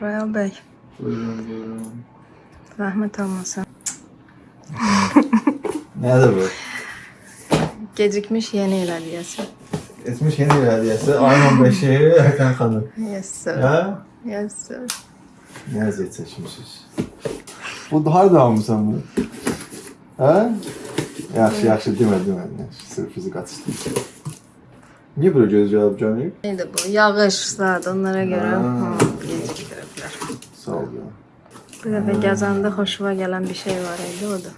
Royal Bey, Buyurun, buyurun. zahmet olmasın. Nədir bu? Gecikmiş yeni il hediyesi. Etmiş yeni bir hediyesi. Ayın 15'i Erkan xanım. Yes sir. Hə? Yes sir. Nə əziyyət çəkmişsiniz? Bu harda almısan bunu? Hə? Yaxşı, yaxşı, demə, demə. Yaxşı, sürprizi qaçışdı. Niyə belə göz cavab canıyıb? Neydi bu? Yağış, saat onlara göre Ha. Hmm, geciktirebilir. Sağ ol ya. Bir de bir gezende hoşuma gelen bir şey var idi o da.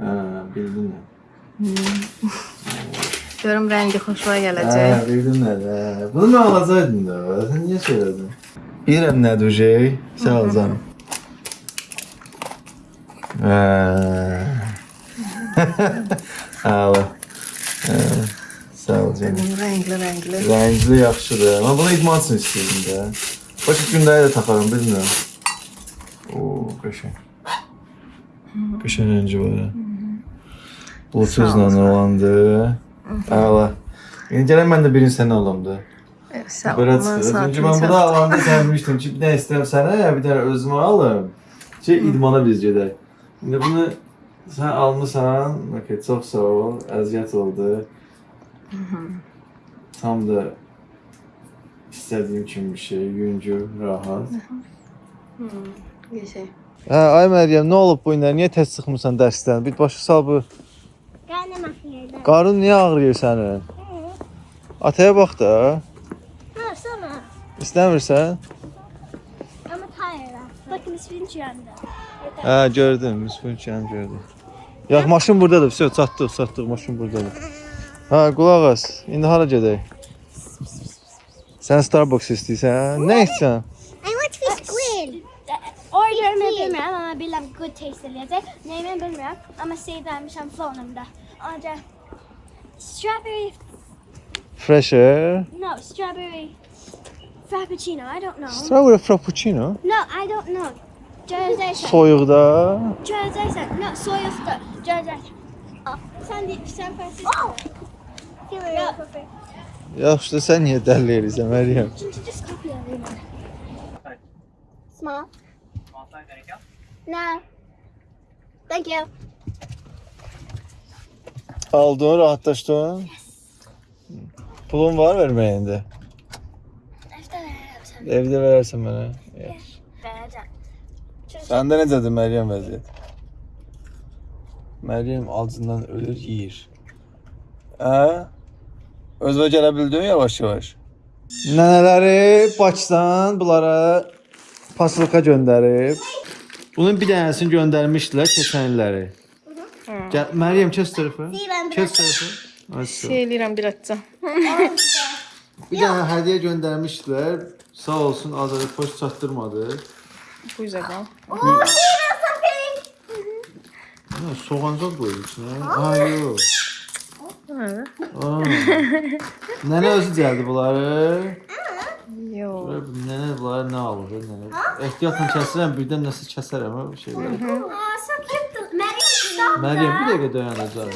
Hə, bildin nə? Diyorum rengi hoşuma gelecek. Hə, bildin nə? Hə. Bunu mən alacaqdım da. Sən niyə söylədin? Bilirəm nədir o şey. Sağ ol canım. Hə. Ağla. Hə. Sağ ol canım. Renkli renkli. Rəngli yaxşıdır. Mən bunu idman üçün istəyirdim də. Başqa günləri də taxaram, bilmirəm. Oo, qəşəng. Qəşəng rəngi var. Bluetooth-la olandı. Əla. İndi gələn mən də birini sənə alam da. Evet, sağ ol. Belə çıxır. Çünki mən bunu alanda sən demişdin ki, nə istəyirəm sənə, bir dənə özümə alım. Ki, idmana biz gedək. İndi bunu sən almısan. Okay, çox sağ ol. Əziyyət oldu. Tam da istədiyim kimi bir şey, yüngül, rahat. Bir şey. Hə, ay Məryəm, nə olub bu günlər? Niyə tez çıxmısan dərsdən? Bir başa sal bu. Karnım ağrıyor. Qarın niyə ağrıyır sənin? Ataya bax da. No, summer. İstəmirsən? I'm a tired. Bakın ismini çırandı. Hə, gördüm. Müsbünçən gördüm. Yax, maşın burdadır. Vəsə, çatdıq, çatdıq. Maşın burdadır. Hə, qulaq as. İndi hara gedək? Sən Starbucks istəyirsən? Nə içsən? I want fish squid. Order'ımı bilmirəm ama bilirəm good taste eləyəcək. Neyimi bilmirəm ama sevdirmişəm fonumda. Ancaq strawberry, Fresher. no, strawberry frappuccino, I don't know. Strawberry frappuccino. No, I don't know. Gözəysən. Soyuqda. Gözəysən. No, soyuqda. Gözəysən. Al. Sən sən fərsiz. Oh! No. Yaxşı da sən niyə dəlli eləyirsən Məryəm? Just, just copy everyone. Small. Small size, anything else? No. Thank you. Aldın, rahatlaşdın? Pulun var verməyində? Efter verərəm Evdə verərsən mənə. Yaxşı. Verəcəm. Səndə necədir Məryəm vəziyyət? Məryəm acından ölür, yeyir. Hə? Özünə gələ bildin yavaş-yavaş? Nənələri Bakıdan bunlara paslika göndərib. Bunun bir dənəsini göndərmişdilər keçən illəri. Gəl, Məryəm kes tərəfə. Kes tərəfə. Şey eləyirəm bir atca. Bir dənə hədiyyə göndərmişdilər. Sağ olsun Azərbaycan poçt çatdırmadı. Bu yüzden al. Oh, Steven, something. Nənə özü gəldi bunları. Yo. Görək bu Nənə bunları nə alır? Nənə. Ehtiyatla kəsirəm, birdən nəsə kəsərəm bu şeyləri. Məryəm bir dəqiqə dayanacaq.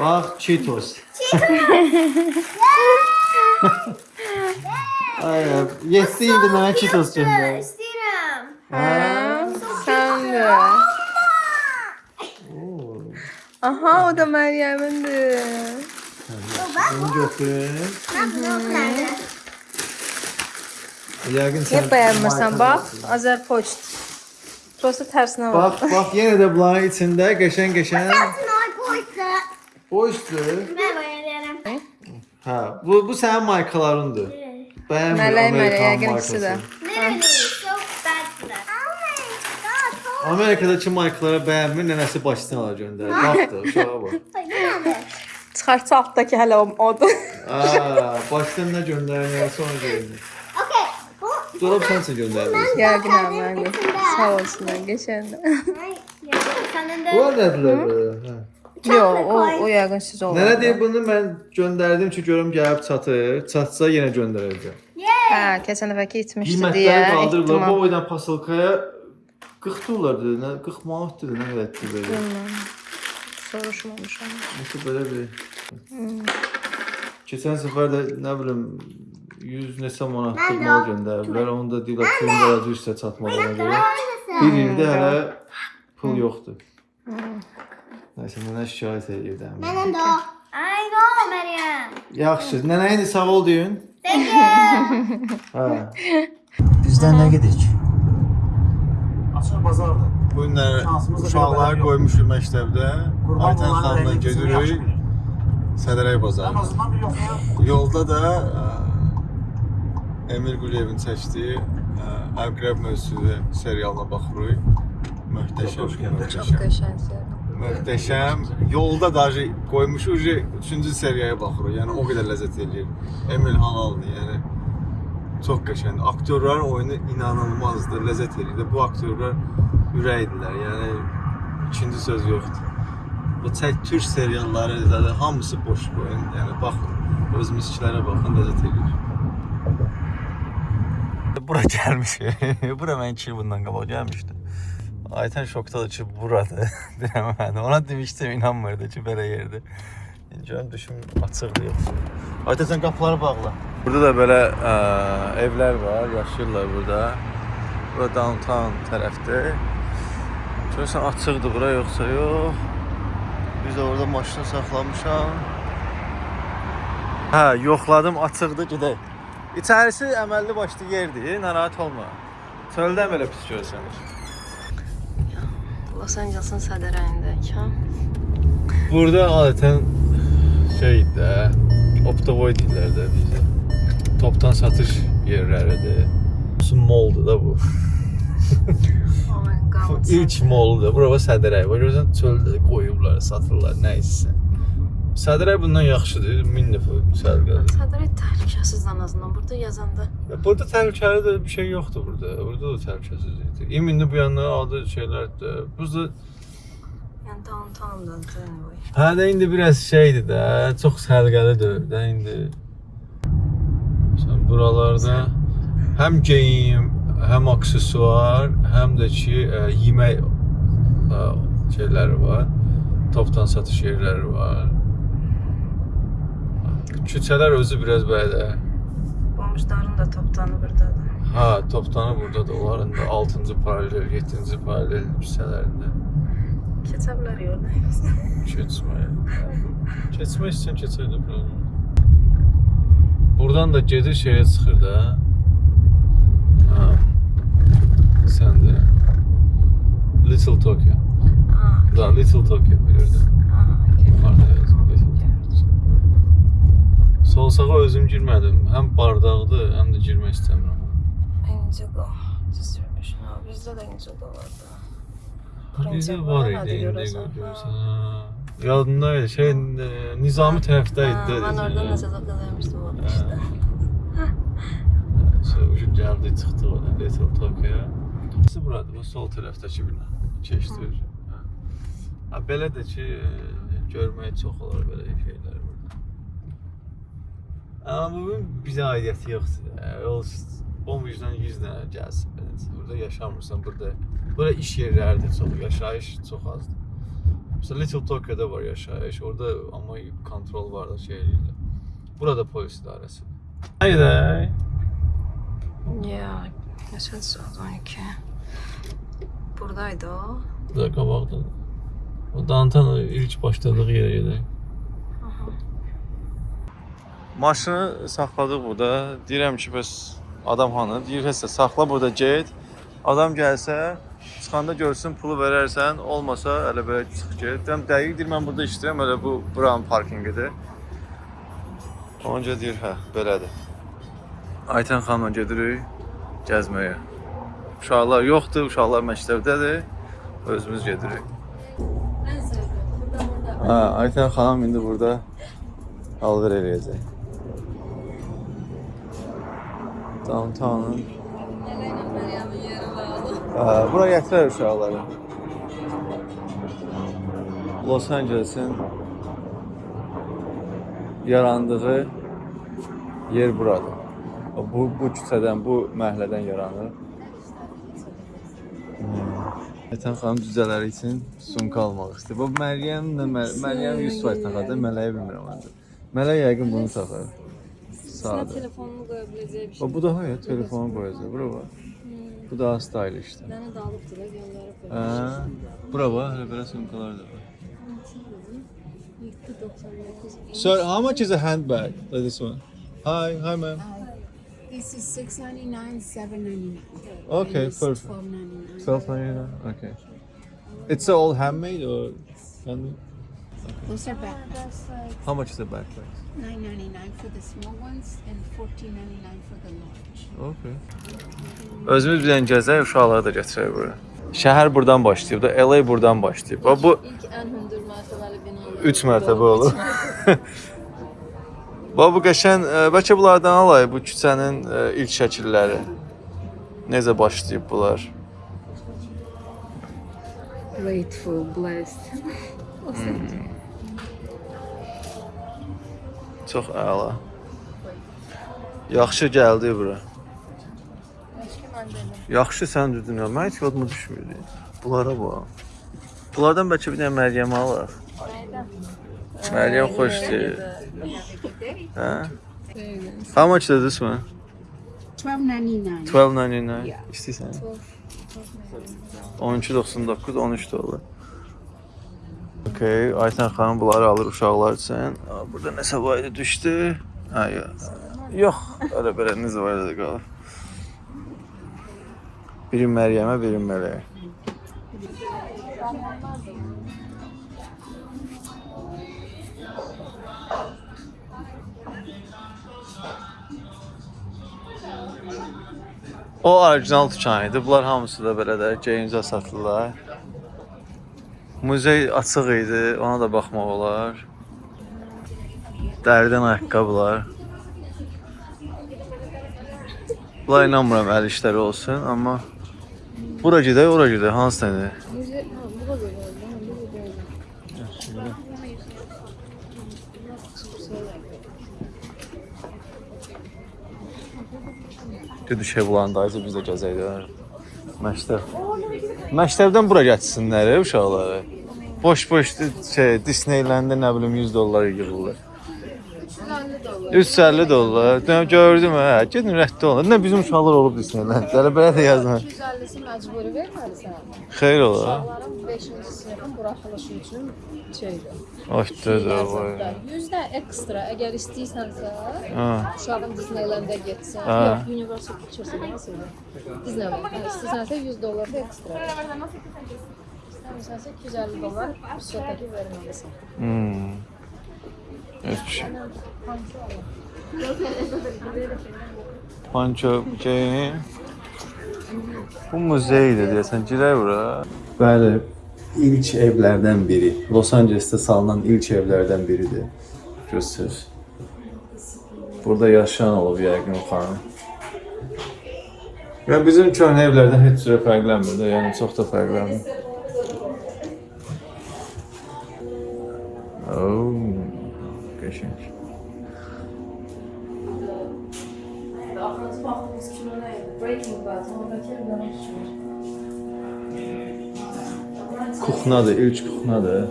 Bax, Cheetos. Ay, yetdi indi mənə Cheetos göndər. İstəyirəm. Sen de. Aha o da Meryem'indir. Bunu götür. Nerede? Yəqin sən Niye beğenmirsen bak. Azer Poçt. Prosta tersine bak. Bax, bax, yenə də bunların içində qəşəng-qəşəng Tonight, boys. boşdur. Ben bayılıyorum. Hə, bu bu sənin markalarındır. Bəyənmir Mələk, mələk, Amerikan yəqin ikisi də. markası. Literally, so bad for that. Oh my god. Oh Amerikadakı markalara bəyənmir, nənəsi Bakıdan ala göndərir. Bax da, uşağa bax. my god. Çıkartsa alttaki hele o odu. Aa, nə göndərir, sonra görünür. Okay. Bu Dolab sən üçün göndərirsən. Gergin abi. Sağ olsunlar. Senin Bu de nədir belə? Hə. Yo o, o yakın siz olur. Nənə deyir bunu mən göndərdim ki, görüm gəlib çatır. Çatsa yenə göndərəcəm. Ha, geçen dəfəki itmişdi Qiymətləri diye. qaldırırlar. Bu ihtimal. boydan pasilkaya 40 dollar dedi, nə 40 manat dedi, nə qədərdir belə. soruşmamışam. Nasıl belə bir... Keçən səfər də nə bilim 100 neçə manatlıq mal göndərdilər. Onu da deyirlər pulun qarac üstə çatmadığına görə. Bir ildə hələ pul yoxdur. Nəysə, mənə şikayət edirdim. Mənim də o. I know, Meryem. Yaxşı, nənə indi sağ ol deyin. Hə. Bizdən nə gedik? Açıq bazardır. Bu da uşaqları qoymuşuq məktəbdə. Qurban Aytən xanımla gedirik. Sədərək Ən bazarına. azından bir yoxlayaq. Yolda da ə, Emil Quliyevin çəkdiyi Əqrəb mövzusu serialına baxırıq. Möhtəşəm. Gəldin. möhtəşəm. Qəşəngdir. Möhtəşəm. Yolda da qoymuşuq, 3-cü seriyaya baxırıq. Yəni o qədər ləzzət eləyir. Emil Halaldır, yəni çox qəşəngdir. Aktyorların oyunu inanılmazdır, ləzzət eləyir. Bu aktyorlar ürəkdirlər. Yəni ikinci söz yoxdur. Bu çək türk serialları zaten hamısı boş oyun. Yəni baxın, öz misklərə baxın, ləzzət eləyir. Bura gəlmişik. Bura mən 2 il bundan qabaq gəlmişdim. Aytən şokdadır ki, buradır. Deyirəm mən. Ona demişdim, inanmırdı ki, belə yerdir. İndi görüm düşüm açıqdır yoxsa. Aytən sən qapıları bağla. Burada da belə ə, evlər var, yaşayırlar burada. Bura downtown tərəfdir. Görürsən açıqdır bura yoxsa yox. Biz də orada maşını saxlamışam. Hə, yoxladım, açıqdır, gedək. İçərisi əməlli başlı yerdir, narahat olma. Çöldən belə pis görsənir. Los Angeles'ın sədərəyindəyik, hə? Burada adətən şey də, Optavoy deyirlər də bizə. Topdan satış yerləridir. Bu moldur da bu. Oh ilk moldur. Bura Sədərəy. Bax görürsən çöldə qoyublar, satırlar, nə isə. Sədərəy bundan yaxşıdır. 1000 dəfə sərgədir. Sədərək təhlükəsiz ən azından. Burada yazanda Burada təhlükəli də bir şey yoxdur burada. Burada da təhlükəsizlikdir. İmində bu yandan adı şeylər də. Burada yəni downtown'da hə də indi biraz şeydir də, çox səliqəli dövrdə indi. Sən buralarda həm geyim, həm aksesuar, həm də ki, ə, yemək ə, şeyləri var. Topdan satış yerləri var. Küçələr özü biraz belə Qonşuların da toptanı burdadır. Ha, toptanı burada da onların da 6-cı paralel, 7-ci paralel hissələrində Keçə bilər yolda. keçmək. Keçmək üçün keçərdə problem. Buradan da gedir şeyə çıxır da. Ha. Sən də Little Tokyo. Ha, Da Little Tokyo bilirdim. ha, okay. Yuxarıda yazılıb Little Tokyo. Sol sağa özüm girmədim. Həm bardaqdır, həm də girmək istəmirəm. Indigo distribution. Ha, bizdə də Indigo var da. Bizdə Prinsip var var, idi nədir indi görəsən? görürsən. ha. Yadımdaydı şey e, Nizami tərəfdəydi. Ha, Mən orada nəsə zad vermişdim orada işte. Şey, ucu gəldi, çıxdı oradan Little Tokyo. Burası buradır, bu sol tərəfdəki bina. Keçdir. Ha. Ha, belə də ki, e, görməyə çox olar belə şeylər burada. Amma bu bizə aidiyyəti yoxdur. E, O bomujdan 100 dənə gəlsin belə. Burada yaşamırsan, burada burada iş yerləridir çox, yaşayış çox azdır. Mesela Little Tokyo'da var yaşayış. Orada ama kontrol var da şey değil. Burada polis idaresi. Haydi. Ya, neçə saat 12. Buradaydı o. Burada qabaqda. O downtown ilk başladığı yerə gedək. Maşını saxladıq burada. Deyirəm ki, bəs adam hanı? Deyir, həsə saxla burada get. Adam gəlsə, çıxanda görsün, pulu verərsən, olmasa elə belə çıx get. Deyirəm, dəqiq deyir, mən burada işləyirəm, elə bu buranın parkinqidir. Onca deyir, hə, belədir. Aytən xanımla gedirik gəzməyə. Uşaqlar yoxdur, uşaqlar məktəbdədir. Özümüz gedirik. Hə, Aytən xanım indi burada alver eləyəcək. Downtown'un Hə, bura gətirər uşaqları. Los Angeles'in yarandığı yer buradır. Bu bu küçədən, bu məhəllədən yaranır. Hmm. Ayten xanım cücələri üçün sumka almaq istəyir. Bu Məryəm nə Mər- Məryəm 100 faiz taxadı, Mələyə bilmirəm məndə. Mələk yəqin bunu taxar. Sadə. telefonunu qoya biləcəyi bir şey. Bu daha ya telefonu qoyacaq. Bura bax. Bu daha stylish-dir. Dənə də alıbdır da göndərib. Hə. Bura bax, elə belə sumkalar da var. 799. Sir, how much is a handbag like this one? Hi, hi ma'am. Uh, this is six ninety nine, seven ninety nine. Okay, perfect. Twelve ninety nine. Twelve ninety nine. Okay. It's all handmade or handmade? Those are backpacks. How much is a backpack? Nine ninety nine for the small ones and fourteen ninety nine for the large. Okay. Özümüz bir dənə gəzək, uşaqları da gətirək bura. Şəhər buradan başlayıb da, LA buradan başlayıb. Bax bu İlk ən hündür mərtəbəli binalar. 3 mərtəbə olur. Bax bu qəşən, ə, bəlkə bunlardan alay bu küçənin ə, ilk şəkilləri. Necə başlayıb bunlar? Grateful, blessed. Çox əla. Yaxşı gəldi bura. Yaxşı sən dedin. Mən heç yadıma düşmürdü. Bunlara bax. Bunlardan bəlkə bir dənə Məryəm alaq. Məryəm xoşdur. Hə? How much is this one? Twelve ninety nine. 12.99. Yeah. İstəyirsən? 12.99, 13 dollar. Okay, Ayten xanım bunları alır uşaqlar üçün. Burada nəsə var idi düşdü. Ha, yox. Elə belə necə var idi qalıb. Biri Məryəmə, biri Mələyə. O orijinal dükan idi. Bunlar hamısı da belə də geyimcə satırlar. Muzey açıq idi, ona da baxmaq olar. Dərdən ayaqqabılar. Bunlar inanmıram əl işləri olsun, amma bura gedək, ora gedək, hansı nədir? Düşə bulandayız, biz də gəzək də. Məktəb. Məktəbdən bura gətirsinlər uşaqları. Boş-boş şey Disneylanddə nə bilim 100 dollar yığırlar. 350 dollar. Dönəm gördüm hə. Gedin rədd olun. Nə bizim uşaqlar olub Disneylanddə. Elə belə də yazma. 250'si məcburi verməlisən. Xeyr ola. Uşaqların 5-ci sinifin buraxılışı üçün şeydir. Oxtdu vay. 100 də ekstra əgər istəyirsənsə, uşağın Disneyland-ə getsən, yox, Universal Pictures nəsə. Disneyland. İstəyirsənsə 100 dollar da ekstra. İstəmirsənsə 250 dollar büdcədəki verməlisən. Hmm. Heç bir şey. Panço şey. Bu muzeydir deyəsən. Girək bura. Bəli. İlk evlərdən biri. Los Angelesdə salınan ilk evlərdən biridir. Göstər. Burada yaşayan olub yəqin o xanım. Ya bizim köhnə evlərdən heç cürə fərqlənmir də, yəni çox da fərqlənmir. Oh, qəşəng. Breaking Bad, oradakı Kuxnadır, ilk kuxnadır.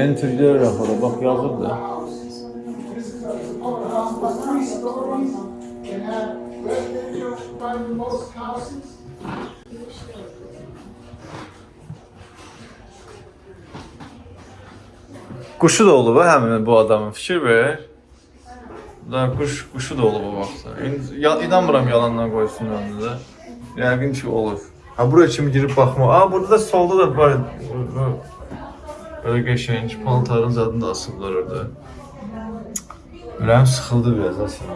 Enterlər raxada, bax yazıb da. Quşu da olub ha həmin bu adamın fikir ver. Da quş quşu da olub o vaxtda. İnanmıram yalandan qoysun da. Yəqin ki olub. Ha bura kimi girib baxma. Aa burada da solda da var. Böyle qəşəng paltarın zadını da asıblar orada. Ürəyim sıxıldı biraz aslında.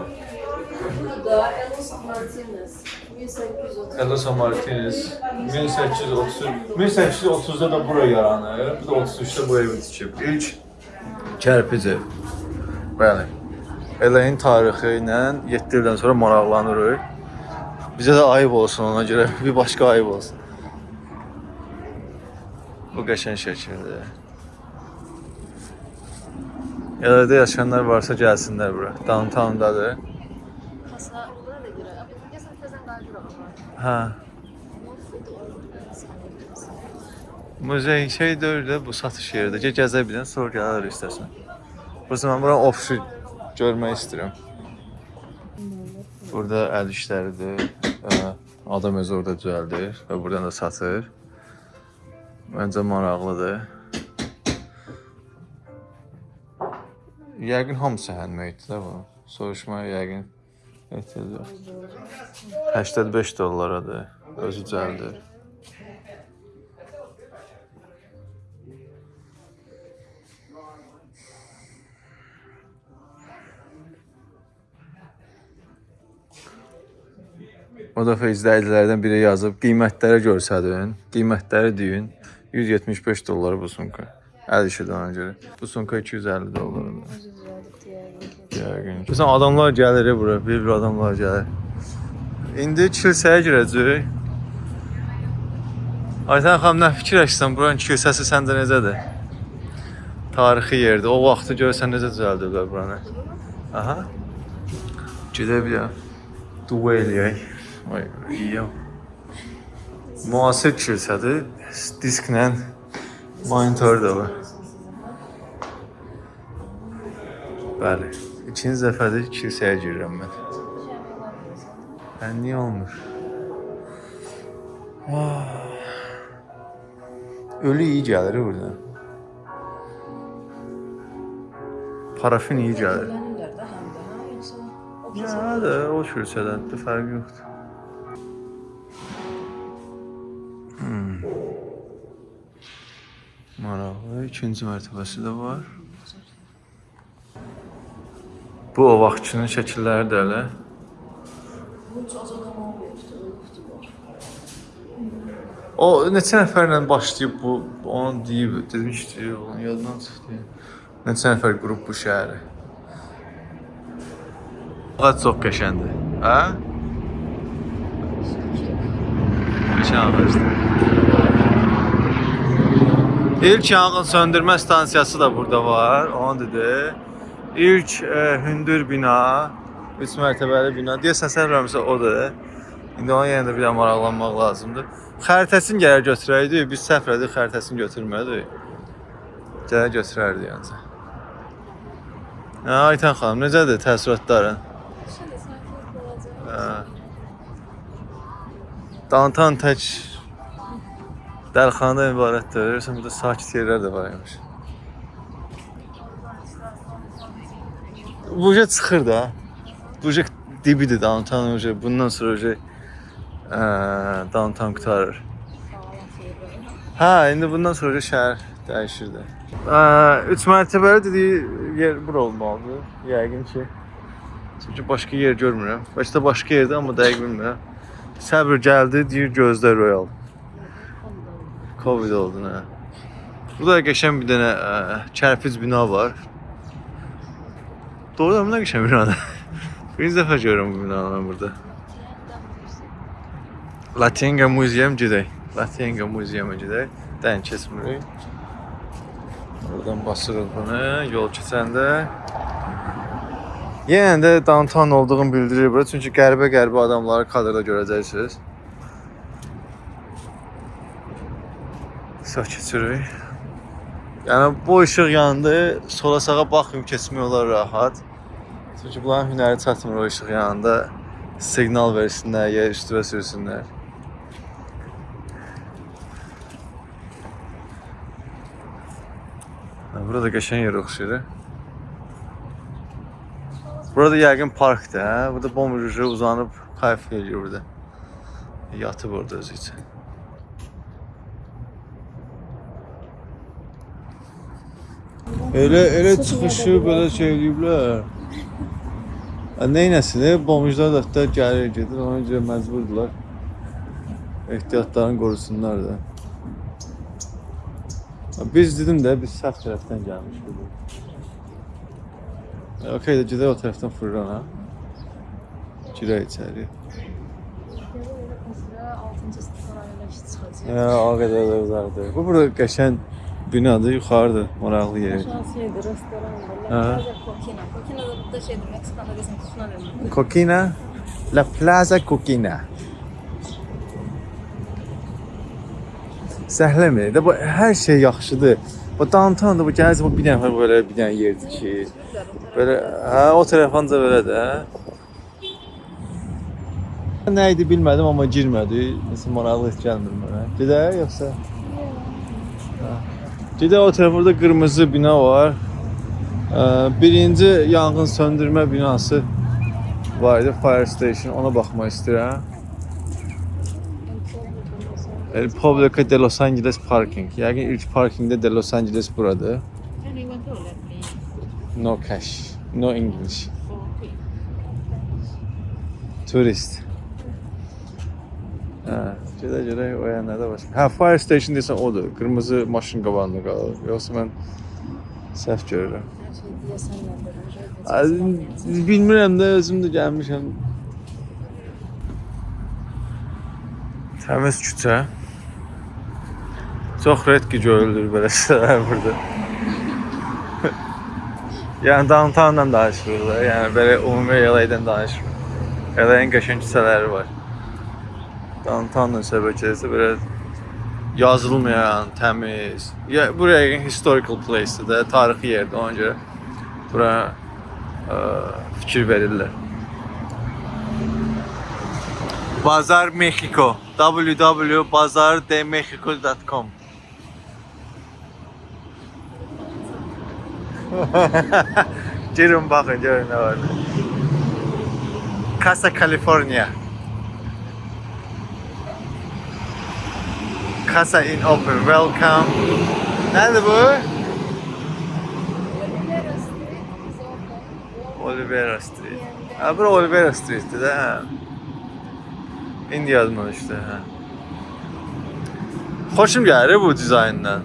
da Elos Martinez 1830 Elosa Martinez 1830 1830-da da bura yaranır. Bu da 33-də bu evi tikib. İlk kərpic ev. Bəli. Eləyin tarixi ilə 7 ildən sonra maraqlanırıq. Bizə də ayıb olsun ona görə, bir başqa ayıb olsun. Bu qəşəng şəkildir. Yerlərdə yaşayanlar varsa gəlsinlər bura. Downtown-dadır. Geçen. Hə. Muzey şey deyil də bu satış yeridir. Gəl gəzə bilən, sonra gələr istəsən. Burası mən bura ofisi görmək istəyirəm. Burada əl işləridir. Adam özü orada düzəldir və buradan da satır. Məncə maraqlıdır. Yəqin hamısı handmade də bu. Soruşmaya yəqin ehtiyac yoxdur. 85 dollaradır. Özü düzəldir. O dəfə izləyicilərdən biri yazıb, qiymətləri görsədin, qiymətləri deyin. 175 dollara bu sumka. Əl işidir ona görə. Bu sumka 250 dollardır. Yəqin. Məsələn adamlar gəlir bura, bir-bir adamlar gəlir. İndi kilsəyə girəcək. Aytan xanım nə fikirləşirsən buranın kilsəsi səndə necədir? Tarixi yerdir. O vaxtı görsən necə düzəldiblər buranı. Aha. Gedək bir ya. Dua eləyək. Vay, iyi. Müasir kilsədir. Disklə monitor da var. Bəli. İkinci dəfədir kilsəyə girirəm mən. Mən niyə olmur? Ah. Ölü iyi gəlir buradan. Parafin iyi gəlir. Ya da o kilsədən də fərqi yoxdur. İkinci mərtəbəsi də var. Bu o vaxtçının şəkilləri də elə. O neçə nəfərlə başlayıb bu onu deyib, demişdi, onun yadından çıxdı. Neçə nəfər qrup bu şəhəri. Ağac çox qəşəngdir. Hə? Qəşəng ağacdır. İlk yanğın söndürmə stansiyası da burada var, onu dedi. İlk e, hündür bina, 3 mərtəbəli bina. Deyəsən sən rəmsə odur. İndi ona yenə də bir maraqlanmaq lazımdır. Xəritəsini gələr götürəydik, biz səhv elədik, xəritəsini götürmədik. Gələr götürərdik yəni. Hə, Aytan xanım, necədir təəssüratların? Hə. Downtown tək dəlxanadan ibarətdir. Görürsən burada sakit yerlər də var imiş. Buca çıxır da. Buca dibidir downtown uca. Bundan sonra uca eee downtown qutarır. Hə, indi bundan sonra şəhər dəyişir də. Eee 3 mərtəbəli dediyi yer bura olmalıdır. Yəqin ki. Çünki başqa yer görmürəm. Başda başqa yerdə amma dəqiq bilmirəm. Səbr gəldi, deyir gözlə Royal. Covid oldu nə? Bu da qəşəng bir dənə ə, kərpic bina var. Doğrudan nə qəşəng binadır. Birinci dəfə görürəm bu binanı mən burada. Latinga Museum gedək. Latinga Museum-a gedək. Dən keçmirik. Oradan basırıq bunu yol keçəndə. Yenə də downtown olduğunu bildirir bura. Çünki qəribə-qəribə adamları kadrda görəcəksiniz. Sağ keçirik. Yəni bu işıq yanında sola sağa baxmayıb keçmək olar rahat. Çünki bunların hünəri çatmır o işıq yanında siqnal versinlər, ya üstüvə sürsünlər. Burada qəşəng yer oxşayır. Burada yəqin parkdır, hə? Burada bombucu uzanıb kayf eləyir burada. Yatıb orada özü üçün. Elə elə çıxışı belə şey eləyiblər. Neynəsin? Bombucular da hətta gəlir, gedir, ona görə məcburdular. Ehtiyatlarını qorusunlar da. Biz dedim də biz sağ tərəfdən gəlmişik. Okey də gedək o tərəfdən fırlan ha. Girək içəri. Hə, o qədər də uzaqdır. Bu burada qəşəng binadır, yuxarıdır, maraqlı yer. şeydir, restoran var. Coquina. Coquina da burada şeydir, Meksika'da desem tuşuna verir. Coquina, La Plaza Coquina. Zəhləmir. Də bu hər şey yaxşıdır. Bu downtown-da bu gəlsə bu bir nəfər belə bir dənə yerdir ki, belə hə o tərəfanca belə də. Nə idi bilmədim amma girmədi. Nəsə maraqlı heç gəlmir mənə. Gedək yoxsa? Hə. Gedək o tərəfdə qırmızı bina var. Ə, Birinci yanğın söndürmə binası var idi, fire station. Ona baxmaq istəyirəm. Republica de Los Angeles Parking. Yəqin ilk parkingdə de Los Angeles buradır. No cash, no English. Turist. Hə, gedə gedə o yanlarda başqa. Hə, fire station desən odur. Qırmızı maşın qabağında qalır. Yoxsa mən səhv görürəm. Bilmirəm də özüm də gəlmişəm. Təmiz küçə. Çox redki görülür belə şeylər burada. yəni downtowndan danışırıq da, yəni belə ümumi LA-dən danışmırıq. LA-nin qəşəng küçələri var. Downtownla söhbət belə yazılmayan, təmiz. Ya buraya yəqin historical place-dir də, tarixi yerdir. Ona görə bura ə, fikir verirlər. Bazar Mexico. www.bazardemexico.com Girin bakın görün ne var. Casa California. Casa in open. Welcome. Nerede bu? Olivera Street. Ha bura Olivera Street'ti de ha. İndi yadıma düşdü hə. Xoşum gəlir bu dizayndan.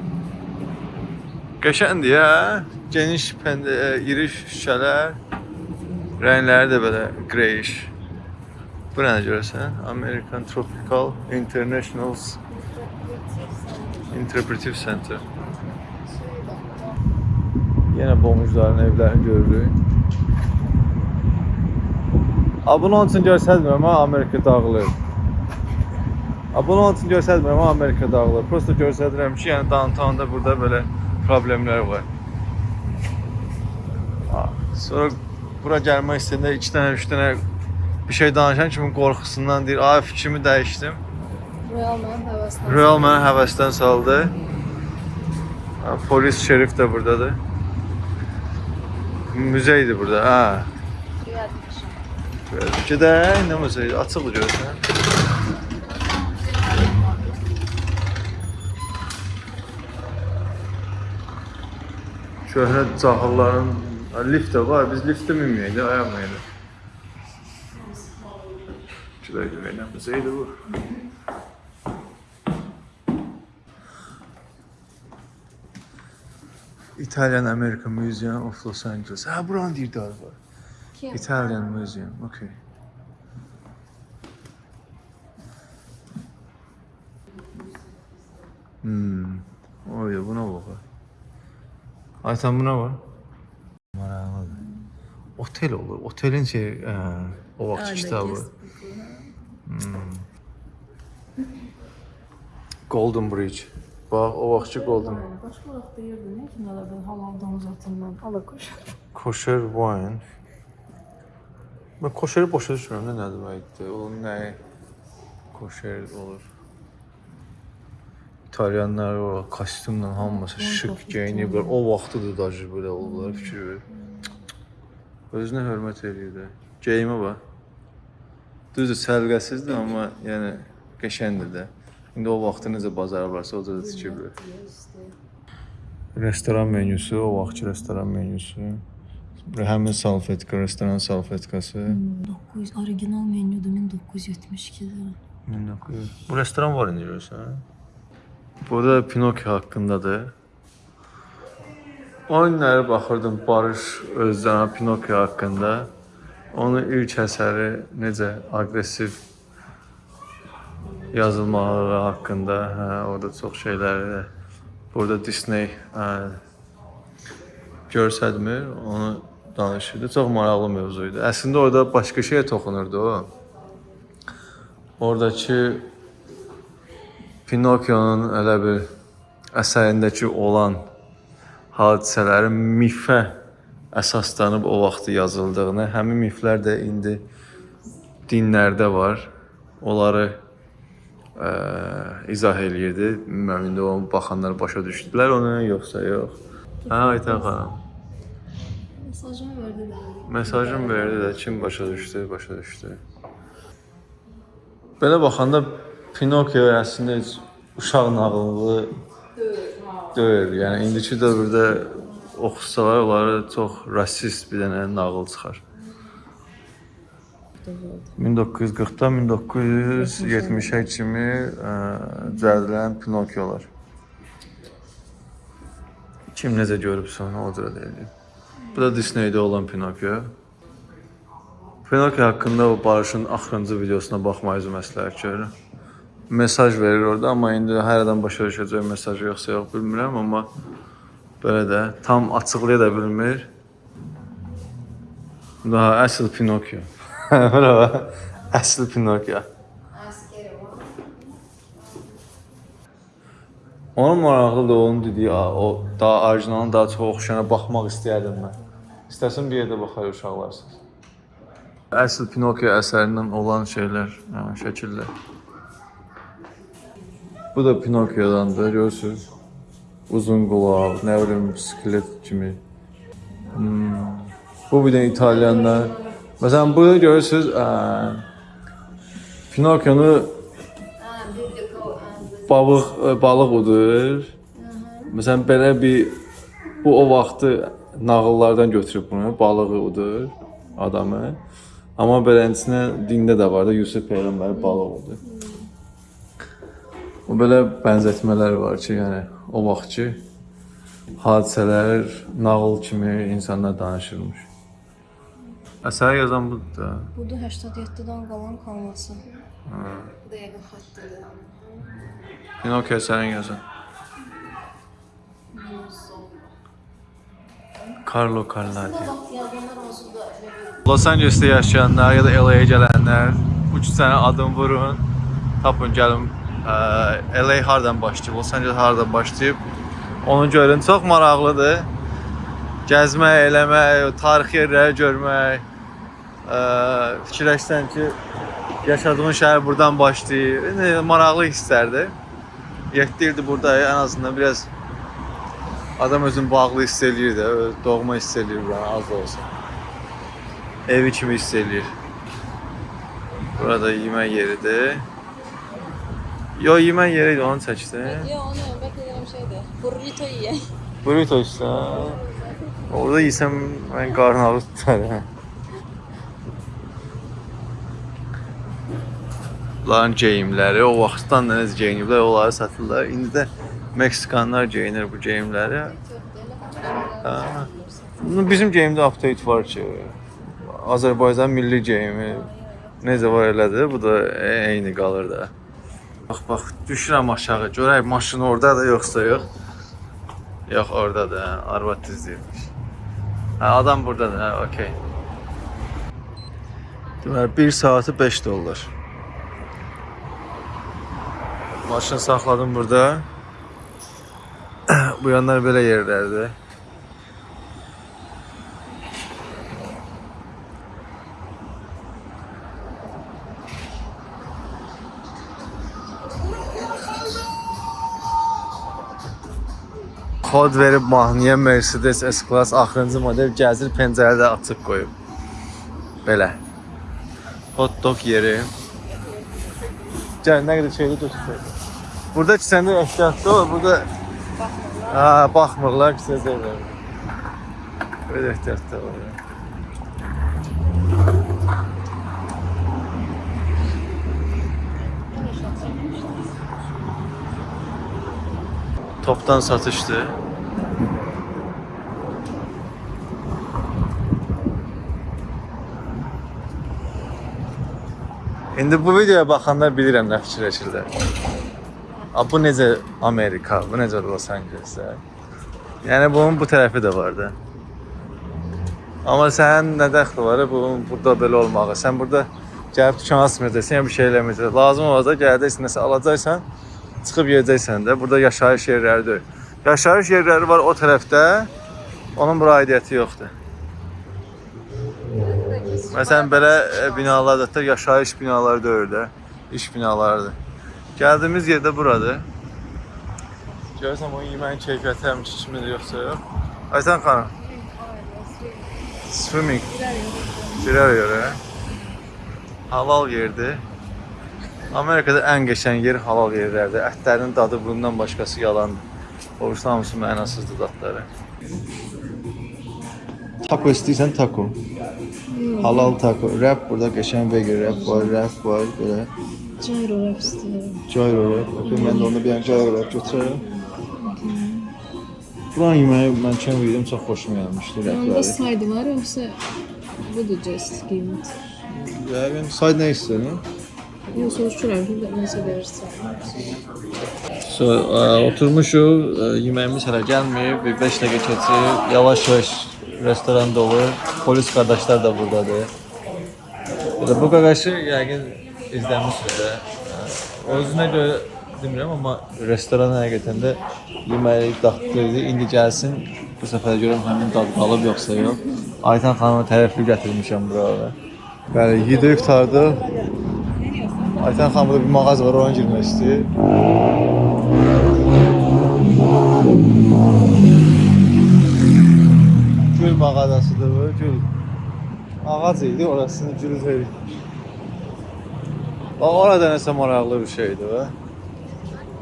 Qəşəngdir hə. Geniş pəndə, e, iri şüşələr. Rəngləri də belə greyish. Bu nə görürsən? American Tropical International Interpretive Center. Yenə bomujların evlərini görürük. A bunu onun üçün görsəlmirəm amma Amerika dağılır. A bunu onun üçün görsəlmirəm amma Amerika dağılır. Prosta görsədirəm ki, yəni downtownda burada belə problemlər var. Sonra bura gəlmək istəyəndə 2 dənə, 3 dənə bir şey danışan kimi qorxusundan deyir, "Ay fikrimi dəyişdim." Royal mənim həvəsdən. Real məni həvəsdən saldı. Polis, şerif də burdadır. Müzeydir burada. Ha. Gedək, nə müzeyi? Açıqdır görürsən. Şöhrət cahilların Ha, lift də var. Biz liftə minməyəcək, ayaqmayacaq. Şuraydı belə müzeydir bu. Italian American Museum of Los Angeles. Ha buranın deyir də var. Kim? Italian Museum. Okay. Hmm. Oy buna bak. Aytan buna bak. Maraqlıdır. Otel olur. Otelin şey, ə, o vaxt kitabı. Hmm. Golden Bridge. Bax, o vaxtki Golden Başqa vaxt deyirdi, nə kimlərdən halal domuz atından ala qoş. Kosher wine. Ben koşeri başa düşmüyorum. Ne ne demekti? O ne? Koşer olur. İtalyanlar o kostyumla hamısı şık geyiniblər. O vaxtıdır da belə olurlar fikir ver. Özünə hörmət eləyir də. Geyimə bax. Düzdür, səliqəsizdir, amma yəni qəşəngdir də. İndi o vaxtı necə bazarı varsa o da tikiblər. Restoran menüsü, o vaxtki restoran menüsü. Həmin salfetka, restoran salfetkası. 900 orijinal menüdür 1972-də. 1900. Bu restoran var indi görürsən. Burada Pinokyo haqqındadır. O günləri baxırdım Barış Özcan Pinokyo haqqında. Onun ilk əsəri necə aqressiv yazılmaları haqqında, hə, orada çox şeylər. Burada Disney hə, görsədmir, onu danışırdı. Çox maraqlı mövzu idi. Əslində orada başqa şeyə toxunurdu o. Oradakı Pinokionun elə bir əsərindəki olan hadisələrin mifə əsaslanıb o vaxt yazıldığını, həmin miflər də indi dinlərdə var. Onları ə, izah eləyirdi. Bilmirəm indi o baxanlar başa düşdülər onu yoxsa yox. Hə, Aytən xanım. Mesajımı verdi de. Mesajım verdi də kim başa düşdü, başa düşdü. Belə baxanda Pinokio əslində heç uşaq nağılı deyil. Yəni indiki dövrdə oxusalar onları çox rasist bir dənə nağıl çıxar. 1940-dan 1970-ə kimi ə, düzəldilən Pinokiolar. Kim necə görübsə onu o cürə deyəcək. Bu da Disneydə olan Pinokio. Pinokio haqqında o Barışın axırıncı videosuna baxmayınızı məsləhət görürəm. Mesaj verir orada, amma indi hər adam başa düşəcək mesaj yoxsa yox bilmirəm, amma belə də tam açıqlaya da bilmir. Daha əsl Pinokio. Bravo. Əsl Pinokio. Onun maraqlıdır onun dediyi, o daha orijinalına daha çox oxşayana baxmaq istəyərdim mən. İstəsən bir yerdə baxar uşaqlarsınız. Əsl Pinokio əsərindən olan şeylər, hə, şəkillər. Bu da Pinokiodandır, görürsüz. Uzun qulaq, nə bilim, skelet kimi. Hmm. Bu bir də İtalyanlar. Məsələn, burada görürsüz, ə, Pinokionu balıq ə, balıq udur. Məsələn, belə bir bu o vaxtı nağıllardan götürüb bunu, balığı udur adamı. Amma beləsinə dində də var da Yusuf peyğəmbər balıq udur. O belə bənzətmələr var ki, yəni o vaxtki hadisələr nağıl kimi insanlar danışırmış. Əsəri yazan budur da. Bu da 87'den kalan kalması. Da yakın hattıydı. Pinokio əsərin yazan. Carlo Carladi. Los Angeles'te yaşayanlar ya da LA'ya gelenler üç tane adım vurun. Tapın gəlin ə, LA hardan başlayıb, Los Angeles hardan başlayıb onu görün. Çox maraqlıdır. Gəzmək, eləmək, tarixi yerləri görmək. Ə, fikirləşsən ki, yaşadığın şəhər buradan başlayır. İndi maraqlı hisslərdir. 7 ildir buradayım. En azından biraz adam özünü bağlı hiss eləyir də, doğma hiss eləyir buranı az da olsa. Evi kimi hiss eləyir. Burada yemək yeridir. Yo yemək yeri idi onu çəkdi. Ya onu beklediğim şeydi. Burrito yiye. Burrito işte. Orada yesəm mən qarın ağrı tutar. Bunların geyimləri o vaxtdan da necə geyiniblər, onları satırlar. İndi də Meksikanlar geyinir bu geyimləri. Bizim geyimdə update var ki, Azərbaycan milli geyimi necə var elədir, bu da eyni qalır da. Bax bax, düşürəm aşağı. Görək maşın orada da yoxsa yox. Yox, oradadır. Hə, arvad düzdürmüş. Hə, adam burdadır. Hə, okey. Deməli 1 saatı 5 dollar. Maşın saxladım burada. Bu yanlar belə yerlərdir. Kod verib mahnıya Mercedes S-Class axırıncı model gəzir pəncərədə açıq qoyub. Belə. Hot dog yeri. Gəl nə qədər şeydə götür. Burada kisəndə ehtiyatlı ol, burada ha, baxmırlar kisə şeylər. Böyle ehtiyatlı ol. Toptan satıştı. İndi bu videoya baxanlar bilirəm nə fikirləşirlər. A, bu necə Amerika, bu necə Los Angeles'də. Yəni bunun bu tərəfi də var da. Amma sənin nə dəxli var bunun burada belə olmağı? Sən burada gəlib dükan açmayacaqsan, ya bir şey eləməyəcəksən. Lazım olacaq gələcəksən, nəsə alacaqsan, Çıxıb yeyəcəksən də. Burada yaşayış yerləri deyil. Yaşayış yerləri var o tərəfdə. Onun bura aidiyyəti yoxdur. Məsələn belə e, binalar da yaşayış binaları deyil də, iş binalarıdır. Gəldiyimiz yerdə buradır. Görürsən o yeməyin keyfiyyəti həmişə kimdir yoxsa yox? Aysən xanım. Swimming. Girər yerə. Halal yerdir. Amerikada ən qəşəng yer halal yerlərdir. Ətlərinin dadı bundan başqası yalandır. Oruçlu hamısı mənasızdır dadları. Taco istəyirsən taco. Halal taco. Wrap burada qəşəng vegan wrap var, wrap var belə. Gyro wrap istəyirəm. Gyro wrap. Okay, mən də onda bir dənə gyro wrap götürərəm. Buranın yeməyi mən kəm yedim, çox xoşuma gəlmişdi Onda rəfləri. saydı var yoxsa budur just qiymət? Yəqin say nə istəyirsən? Yox, soruşuram ki, necə verirsən. So, ə, oturmuşuq, ə, yeməyimiz hələ gəlməyib, bir 5 dəqiqə keçib, yavaş-yavaş restoran dolu, polis qardaşlar da burdadır. Belə bu qaqaşı yəqin izləmişsiniz də. Ə, Özünə görə demirəm, amma restoran həqiqətən də yeməyi dadlı idi. İndi gəlsin, bu səfər görüm həmin dad qalıb yoxsa yox. Aytan xanıma tərəfli gətirmişəm bura. Bəli, yedik qurtardıq. Aytan xanım burada bir mağaza var, ona girmək istəyir. Gül mağazasıdır bu, gül. Ağac idi, orasını gül verir. Bax, orada nəsə maraqlı bir şeydir və.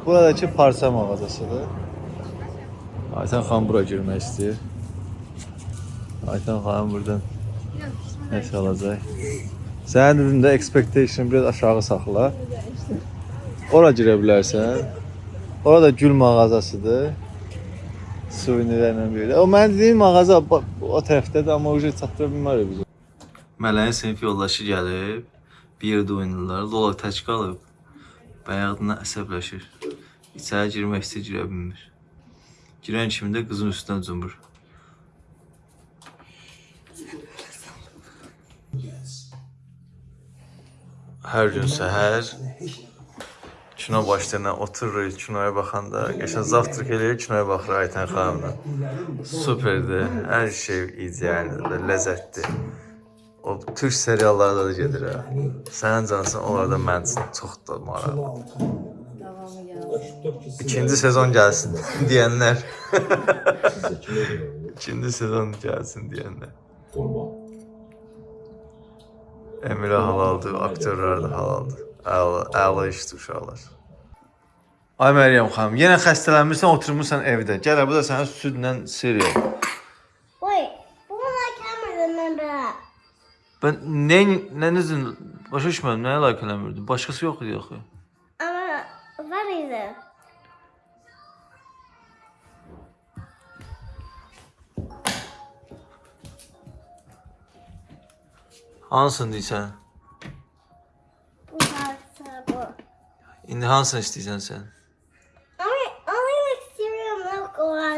Buradakı parça mağazasıdır. Aytan xan bura girmək istəyir. Aytan xanım buradan nəsə alacaq. Sənin üründə expectation biraz aşağı saxla. Ora girə bilərsən. Orada gül mağazasıdır. Suvenirlərlə biri. O mən dediyim mağaza o tərəfdədir, amma ucu çatdıra bilmərik biz. Mələyin sinif yoldaşı gəlib, bir yerdə oynayırlar. Lola tək qalıb. Bayağıdan əsəbləşir. İçəri girmək istəyir, girə bilmir. Girən kimi də qızın üstünə cumur. Hər gün səhər kino başlayana otururuq, kinoya baxanda, qəşəng zavtrak eləyirik, kinoya baxırıq Aytən xanımla. Superdir. Hər şey idealdir, ləzzətli. O türk seriallarda da gedir ha. Sənin cansın, onlar da mənim üçün çox da maraqlı. İkinci sezon gəlsin deyənlər. İkinci sezon gəlsin deyənlər. Emre halaldır, aktörlər də halaldır. Əla, əla işdir uşaqlar. Ay Məryəm xanım, yenə xəstələnmirsən, oturmuşsan evdə. Gəl, bu da sənin südlə. Wait, but when I can't remember that. Ben nə nənizin başa düşmədim, nəyə layiq eləmirdim. Başqası yox idi axı. Ama what is Hansen diyeceksin. Hansen bu. Şimdi Hansen isteyeceksin sen.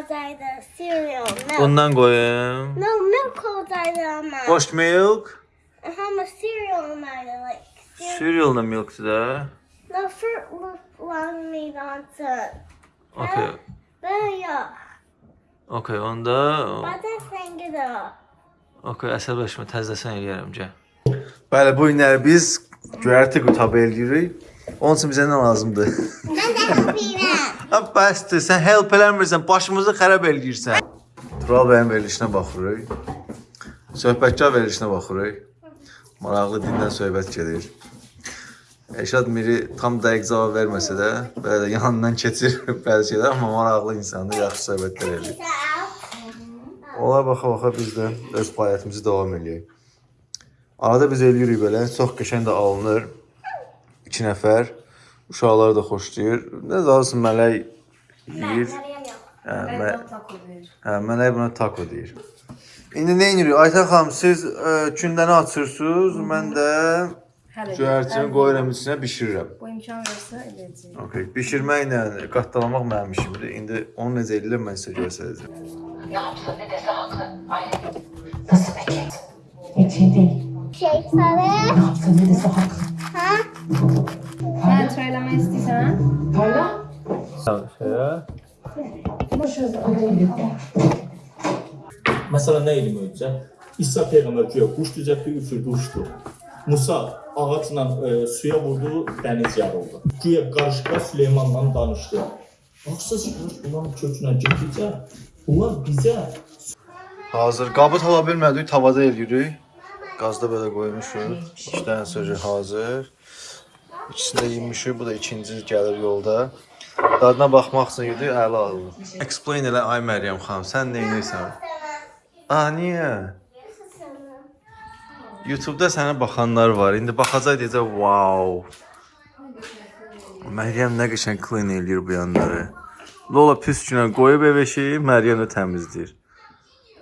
olsaydı cereal milk. Ondan koyayım. No milk olsaydı ama. Washed milk. Ama cereal olmaydı like. Cereal, cereal da milk'tü de. No fruit long meat on onsun. Okay. Ben, ben yok. Okay onda. Bazen sen gidiyor. Up. Okay, əsəbləşmə, təzəsən eləyərəm, gəl. Bəli, bu günləri biz göyərti qutabı eləyirik. Onun üçün bizə nə lazımdır? Ben de happy Ha, bəsdir, sən help eləmirsən, başımızı xərab eləyirsən. Tural bəyin verilişinə baxırıq. Söhbətkar verilişinə baxırıq. Maraqlı dildən söhbət gedir. Eşad Miri tam dəqiq cavab verməsə də, belə də yanından keçir bəzi şeylər, amma maraqlı insandır, yaxşı söhbətlər edir. Ola baxa-baxa biz də öz fəaliyyətimizi davam eləyək. Arada biz eləyirik belə, çox qəşəng də alınır. 2 nəfər uşaqlar da xoşlayır. Nə zalırsın mələk yeyir. Hə, mə hə, mələk buna taco deyir. İndi nə edirik? Aytən xanım, siz ə, gündəni açırsınız, mən də göyərçini qoyuram içinə bişirirəm. Bu imkan versə eləyəcək. Okay, bişirməklə qatlalamaq mənim işimdir. İndi onu necə edilir mən sizə göstərəcəm. Ne yaptı? Ne dese haklı. Ay. Nasıl peki? Hiç iyi değil. Şey sarı. Ne yaptı? Ne dese haklı. Ha? Ben söyleme istiyorsan ha? Söyle. Tamam şöyle. Mesela neydi önce? İsa peygamber güya kuş düzeltti, üfürdü, uçtu. Musa ağaçla e, suya vurduğu dəniz yarıldı. Güya qarışqa Süleymanla danışdı. Baxsız, bunun kökünə getdikcə bunlar bizə Hazır. Qabı tala bilmədik, tavada eləyirik. Qazda belə qoymuşuq. İki dənə sözü hazır. İkisini də yemişik. Bu da ikinci gəlir yolda. Dadına baxmaq üçün yedi, əla aldı. Explain elə ay Məryəm xanım, sən nə edirsən? A, niyə? YouTube-da sənə baxanlar var. İndi baxacaq deyəcək, "Wow." Məryəm nə qəşəng clean eləyir bu yanları. Lola pis günə qoyub ev eşiyi, Məryəm də təmizləyir.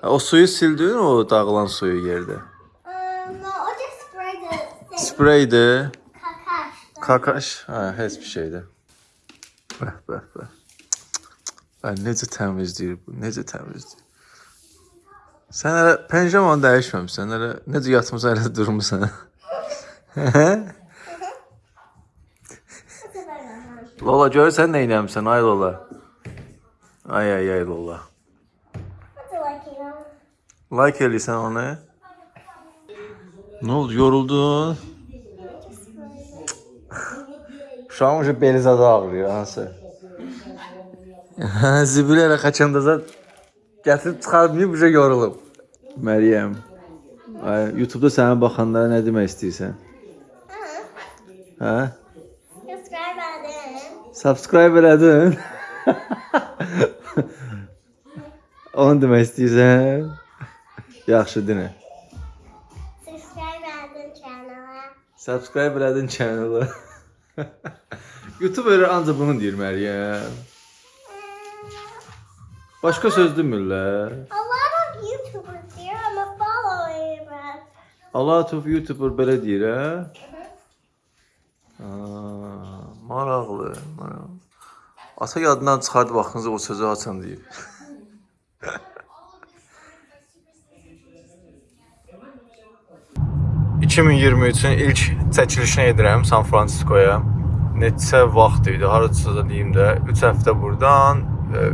O suyu sildin o dağılan suyu yerdə. no, o just spray the Spreydi. kakash. Kakaş. Ha, heç bir şeydi. Bəh, bəh, bəh. Bəh, necə təmizləyir bu, necə təmizləyir. Sən hələ pəncəmanı dəyişməmsən, hələ necə yatmısan, hələ durmusan. Lola görürsən nə eləmisən, ay Lola. Ay ay ay Lola. What's it like, you know? Like eləyirsən onu. Nə oldu, yoruldun? Uşağın ucu beli zadı ağrıyor, hansı? Zibil elə qaçanda zat gətirib çıxarmayıb, uca yorulub. Məryəm, ay, YouTube-da sənə baxanlara nə demək istəyirsən? Hə? Subscribe button. Subscribe elədin? Onu demək istəyirsən? Yaxşı, dinə. Subscribe button channel. Subscribe elədin channel-ı. YouTuber ancaq bunu deyir Məryəm. Başqa söz demirlər. A lot of YouTubers here. I'm a following, but A lot of YouTuber belə deyir, hə? Aa, maraqlı, maraqlı. Ata yadından çıxardı vaxtınızı o sözü açan deyib. ...2023-ün ilk çəkilişini edirəm San Fransiskoya. Neçə vaxt idi, haracısa da deyim də, 3 həftə burdan,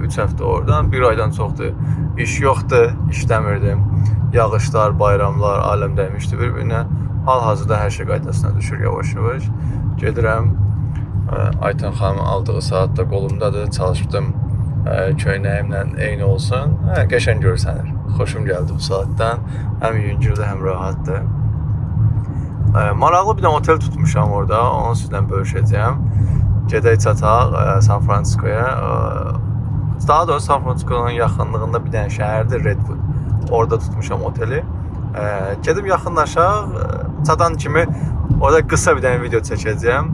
3 həftə oradan, bir aydan çoxdur. İş yoxdur, işləmirdim. Yağışlar, bayramlar, aləm dəymişdi bir-birinə. Hal-hazırda hər şey qaydasına düşür yavaş-yavaş. Gedirəm. Aytən xanımın aldığı saat da qolumdadır. Çalışdım köynəyimlə eyni olsun. Hə, qəşəng görsənir. Xoşum gəldi bu saatdan. Həm yüngüldür, həm rahatdır. Ə, maraqlı bir də otel tutmuşam orada. Onu sizlə bölüşəcəyəm. Gedək çataq San Fransiskoya. Daha doğrusu San Francisco'nun yaxınlığında bir dənə şəhərdir Redwood. Orada tutmuşam oteli. Ə, gedib yaxınlaşaq. Çatan kimi orada qısa bir dənə video çəkəcəyəm.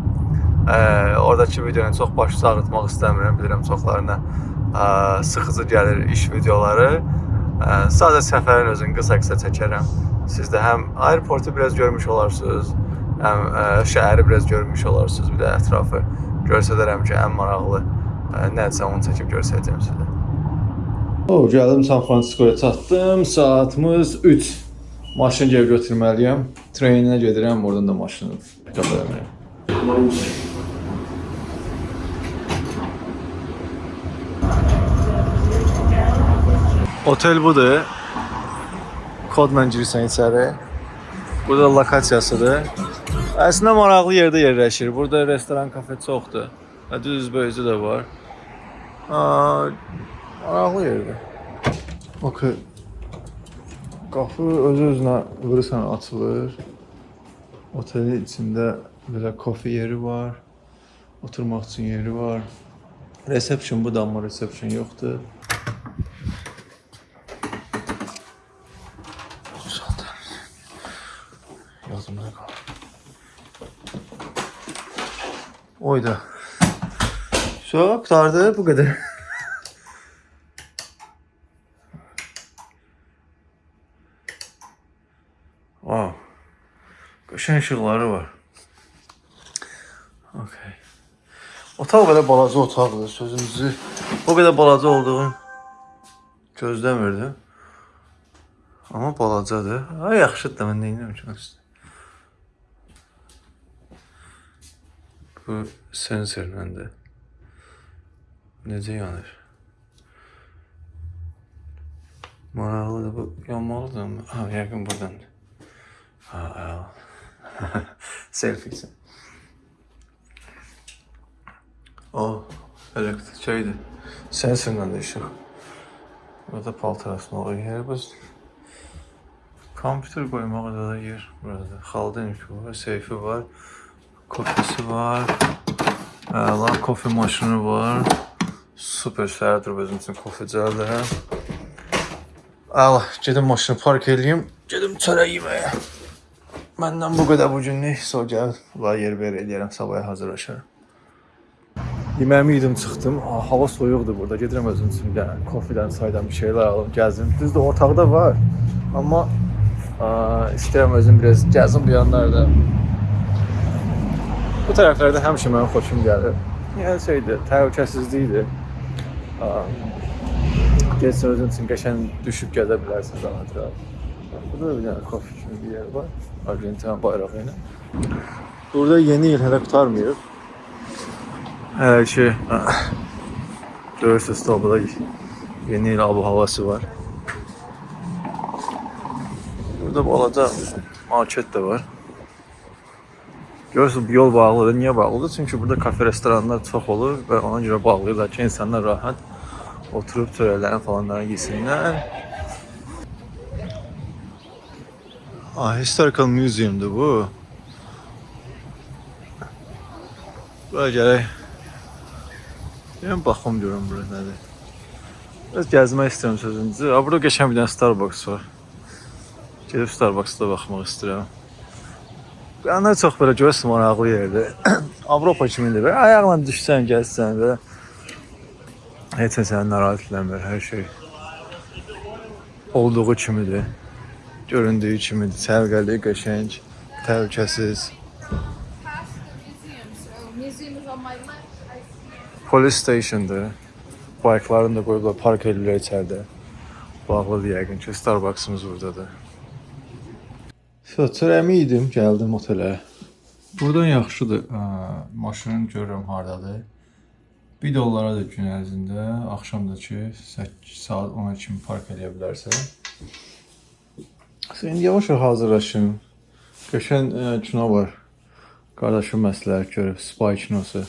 Ə, oradakı videonu çox başı ağrıtmaq istəmirəm. Bilirəm çoxlarına ə, sıxıcı gəlir iş videoları. Ə, Sadəcə səfərin özünü qısa-qısa çəkərəm. Siz də həm aeroportu biraz görmüş olarsınız, həm ə, şəhəri biraz görmüş olarsınız, bir də ətrafı göstərərəm ki, ən maraqlı ə, nədirsə onu çəkib göstərəcəm sizə. O, gəldim San Fransiskoya çatdım. Saatımız 3. Maşın geri götürməliyəm. Treyninə gedirəm, oradan da maşını pick-up Otel budur. Kodla girirsən içəri. Burada lokasiyasıdır. Əslində maraqlı yerdə yerləşir. Burada restoran, kafe çoxdur. Və düz böyücü də var. Aa, maraqlı yerdir. Okey. Qapı öz-özünə vurursan açılır. Otelin içində belə kofe yeri var. Oturmaq üçün yeri var. Reception bu da amma reception yoxdur. Oyda. Şu qurtardı bu qədər. Wow. Qəşəng işıqları var. Okay. Otaq belə balaca otaqdır, sözünüzü. O qədər balaca olduğunu gözləmirdim. Amma balacadır. Ay yaxşıdır da mən nə edirəm ki Bu sensorla da. necə yanır? Maraqlıdır bu. Yanmalıdır mı? Ha, yəqin burdandır. Ha, ha. Selfie üçün. O, elektrik şeydir. Sensorla da işıq. Burada paltar asmağa yer var. Kompüter koymağa da yer burada. Xaldenki var, seyfi var, kofesi var. Əla kofe maşını var. Super səhərdir özüm üçün kofe cəldə. Əla, gedim maşını park eləyim, gedim çörək yeməyə. Məndən bu qədər bu günlük. Sonra gəl, var yer ver eləyərəm, sabaya hazırlaşaram. Yeməyimi yedim, çıxdım. Hava soyuqdur burada. Gedirəm özüm üçün bir dənə kofedən, çaydan bir şeylər alım, gəzim. Düzdür, otaqda var. Amma aa, istəyirəm özüm biraz gəzim bu yanlarda. Bu tərəflərdə həmişə mənim xoşum gəlir. Yəni şeydir, təhlükəsizlikdir. Getsən özün üçün qəşəng düşüb gəzə bilərsən rahat rahat. Burada bir dənə kofe kimi bir yer var. Argentina bayrağı ilə. Burada yeni il hələ qurtarmayıb. Hələ ki görürsünüz tabloda yeni il abu havası var. Burada balaca market də var. Görürsünüz bu yol bağlıdır. Niyə bağlıdır? Çünki burada kafe, restoranlar çox olur və ona görə bağlayırlar ki, insanlar rahat oturub çörəklərini falanları yesinlər. Ah, historical museumdur bu. Bura gələk. Deyəm baxım görüm bura nədir. Biraz gəzmək istəyirəm sözüncü. Ha, burada qəşəng bir dənə Starbucks var. Gedib Starbucks-da baxmaq istəyirəm. Qanlar çox belə görürsən maraqlı yerdir. Avropa kimidir. Belə ayaqla düşsən, gəzsən və heç nə səni narahat eləmir. Hər şey olduğu kimidir. Göründüyü kimidir. Səliqəli, qəşəng, təhlükəsiz. Polis stationdur. Bayklarını da qoyublar, park edirlər içəridə. Bağlıdır yəqin ki, Starbucksımız buradadır. Çörəyimi yedim, gəldim otelə. Buradan yaxşıdır. Ə, maşının görürəm hardadır. 1 dollaradır gün ərzində, axşam da ki 8 saat 10-a kimi park edə bilərsən. Sən yavaş-yavaş hazırlaşın. Qəşəng ə, kino var. Qardaşım məsləhət görüb, Spy kinosu.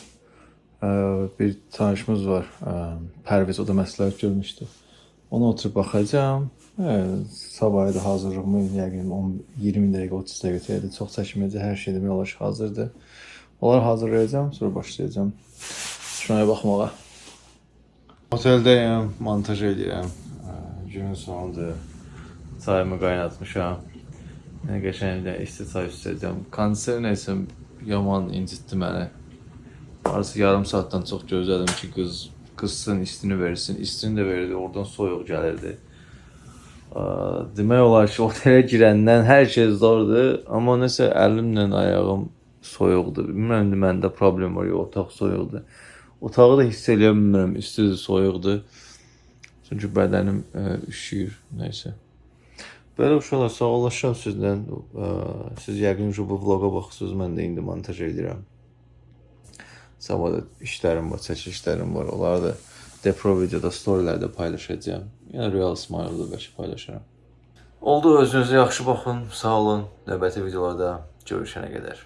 Ə, bir tanışımız var, ə, Pərviz, o da məsləhət görmüşdü. Ona oturub baxacağam. Hə, sabahı da hazırlığımı yəqin 10 20 dəqiqə, 30 dəqiqə təyədir. Çox çəkməyəcək, hər şey demək olar ki, hazırdır. Onları hazırlayacağam, sonra başlayacağam kinoya baxmağa. Oteldəyəm, montaj edirəm. Günün sonudur. Çayımı qaynatmışam. Nə qəşəng bir isti çay içəcəm. Konser nəsə yaman incitdi məni. Arası yarım saatdan çox gözlədim ki, qız qızsın, istini versin. İstini də verirdi, oradan soyuq gəlirdi. Demək olar ki, otelə girəndən hər şey zordur, amma nəsə əlimlə ayağım soyuqdur. Bilmirəm indi məndə problem var, yox, otaq soyuqdur. Otağı da hiss eləyə bilmirəm, istidir, soyuqdur. Çünki bədənim ə, üşüyür, nəysə. Belə uşaqlar, sağollaşıram sizdən. Ə, Siz yəqin ki, bu vloqa baxırsınız, mən də indi montaj edirəm. Sabah da işlərim var, çəkilişlərim var. Onları da Depro videoda, storylərdə paylaşacağam. Yəni Real Smile-da bəlkə paylaşaram. Oldu, özünüzə yaxşı baxın, sağ olun. Növbəti videolarda görüşənə qədər.